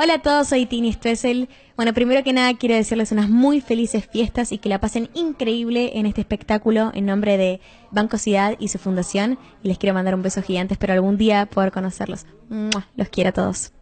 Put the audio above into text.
Hola a todos, soy Tini Stressel. Bueno, primero que nada quiero decirles unas muy felices fiestas y que la pasen increíble en este espectáculo en nombre de Banco Ciudad y su fundación. Y les quiero mandar un beso gigante, espero algún día poder conocerlos. Los quiero a todos.